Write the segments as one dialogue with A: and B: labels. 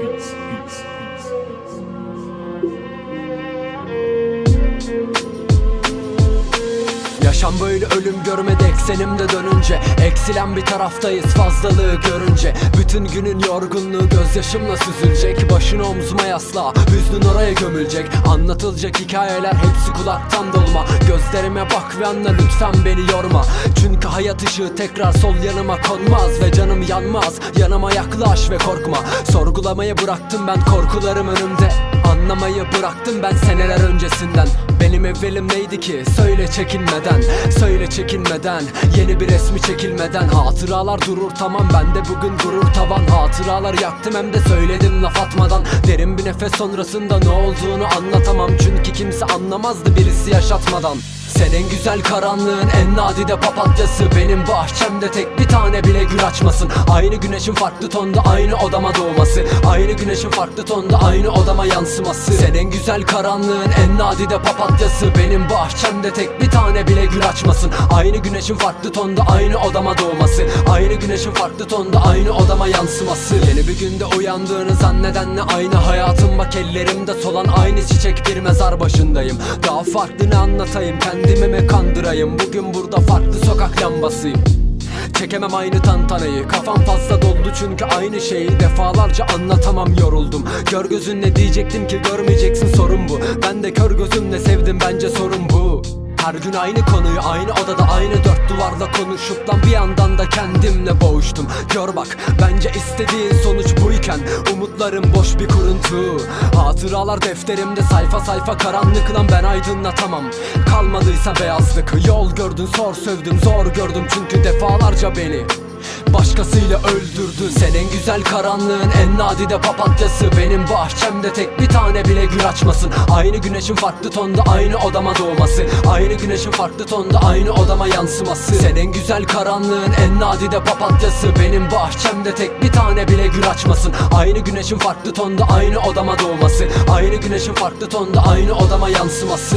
A: peace, peace. Yaşam böyle ölüm görmedi eksenimde dönünce. Eksilen bir taraftayız fazlalığı görünce. Bütün günün yorgunluğu gözyaşımla süzülecek. Başını omzuma yasla hüznün oraya gömülecek. Anlatılacak hikayeler hepsi kulaktan dolma. Gözlerime bak ve anla lütfen beni yorma. Çünkü hayat ışığı tekrar sol yanıma konmaz Ve canım yanmaz. Yanıma yaklaş ve korkma. Sorgulamayı bıraktım ben korkularım önümde. Anlamayı bıraktım ben seneler öncesinden Benim evvelim neydi ki? Söyle çekinmeden Söyle çekinmeden. Yeni bir resmi çekilmeden. Hatıralar durur tamam bende bugün gurur tavan. Hatıralar yaktım hem de söyledim laf atmadan. Derin bir nefes sonrasında ne olduğunu anlatamam. Çünkü kimse anlamazdı birisi yaşatmadan senin güzel karanlığın en nadide papatyası. Benim bahçemde tek bir tane bile gül açmasın. Aynı güneşin farklı tonda aynı odama doğması. Aynı güneşin farklı tonda aynı odama yansıması. Senin güzel karanlığın en nadide papatyası. Benim bahçemde tek bir tane bile gül açmasın. Aynı güneşin farklı tonda aynı odama doğması. Aynı güneşin farklı tonda aynı odama yansıması. Yeni bir günde uyandığını zannedenle aynı hayatım? Bak ellerimde solan aynı çiçek bir mezar başındayım. Daha farklı ne anlatayım kendimi mi kandırayım. Bugün burada farklı sokak lambasıyım. Çekemem aynı tantanayı. Kafam fazla doldu çünkü aynı şeyi Defalarca anlatamam. Yoruldum. Gör gözünle diyecektim ki görmeyeceksin sorun bu. Ben de kör gözümle sevdim bence sorun bu. Her gün aynı konuyu aynı odada aynı dört duvarla konuşup lan bir yandan da kendimle boğuştum. Gör bak bence istediğin sonuç buyken umutlarım boş bir kuruntu. Hatıralar defterimde sayfa sayfa karanlık lan ben aydınlatamam. Kalmadıysa beyazlık. Yol gördün sor sövdüm zor gördüm çünkü defalarca beni Başkasıyla öldürdün Senin güzel karanlığın en nadide papatyası. Benim bahçemde tek bir tane bile gül açmasın. Aynı güneşin farklı tonda aynı odama doğması. Aynı güneşin farklı tonda aynı odama yansıması. Senin güzel karanlığın en nadide papatyası. Benim bahçemde tek bir tane bile gül açmasın. Aynı güneşin farklı tonda aynı odama doğması. Aynı güneşin farklı tonda aynı odama yansıması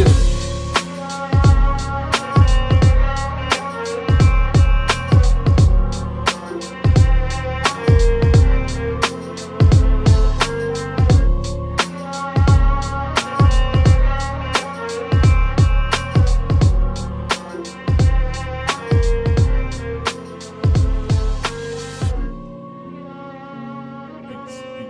A: Thanks.